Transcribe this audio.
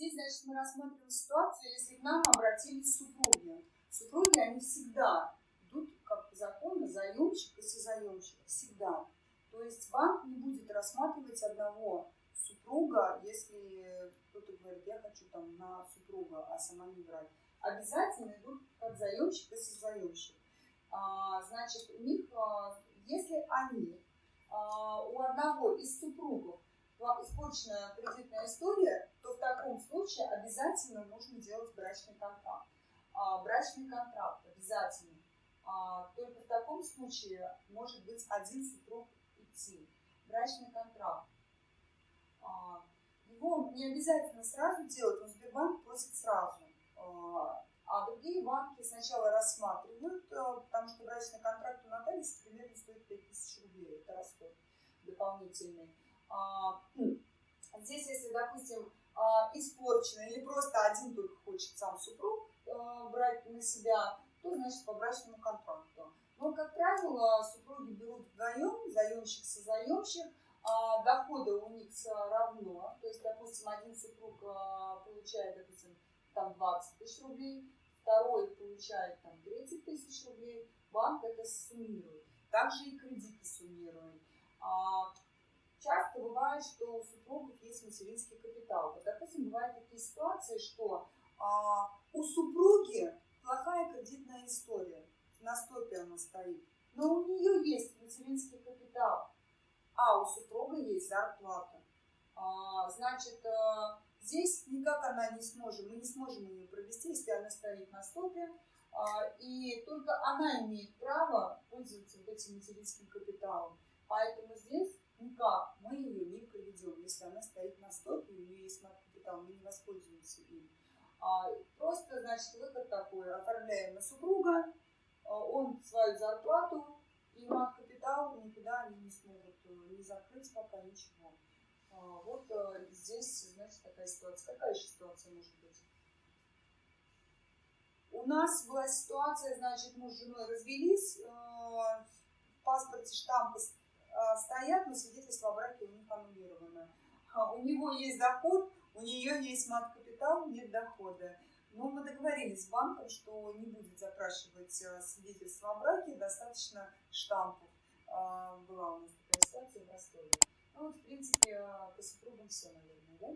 Здесь, значит, мы рассматриваем ситуацию, если к нам обратились супруги. Супруги, они всегда идут, как по закону, заемщик и созаемщик. Всегда. То есть банк не будет рассматривать одного супруга, если кто-то говорит, я хочу там на супруга, а сама не брать. Обязательно идут как заемщик и созаемщик. А, значит, у них, а, если они, а, у одного из супругов испорченная кредитная история, то в таком случае обязательно нужно делать брачный контракт. А, брачный контракт обязательно. А, только в таком случае может быть один супруг идти. Брачный контракт. А, его не обязательно сразу делать, но Сбербанк просит сразу. А, а другие банки сначала рассматривают, а, потому что брачный контракт у нотариуса примерно стоит 5000 рублей. Это расход дополнительный. А, здесь, если, допустим, а, испорчено или просто один только хочет сам супруг а, брать на себя, то, значит, по брачному контракту. Но, как правило, супруги берут вдвоем, заемщик со заемщик, доходы у них равно, то есть, допустим, один супруг получает, допустим, там 20 тысяч рублей, второй получает там 30 тысяч рублей, банк это суммирует. Также и кредиты суммируют. Часто бывает, что есть материнский капитал. Вот, допустим, бывают такие ситуации, что а, у супруги плохая кредитная история, на стопе она стоит, но у нее есть материнский капитал, а у супруга есть зарплата. А, значит, а, здесь никак она не сможет, мы не сможем ее провести, если она стоит на стопе, а, и только она имеет право пользоваться этим материнским капиталом. Поэтому здесь никак мы ее не проведем. Если она стоит на стопе, у нее есть мат-капитал, мы не воспользуемся им. А, просто, значит, выход такой, оформляем на супруга, а, он свою зарплату, и мат-капитал никуда они не смогут э, не закрыть пока ничего. А, вот а, здесь, значит, такая ситуация. Какая еще ситуация может быть? У нас была ситуация, значит, муж с женой развелись, э, в паспорте штампы Э, стоят, но свидетельство о браке у них аннулировано. А, у него есть доход, у нее есть мат-капитал, нет дохода. Но мы договорились с банком, что не будет запрашивать э, свидетельство о браке, достаточно штампов. А, была у нас такая ситуация в Ростове. Ну вот, в принципе, э, по супругам все, наверное, да?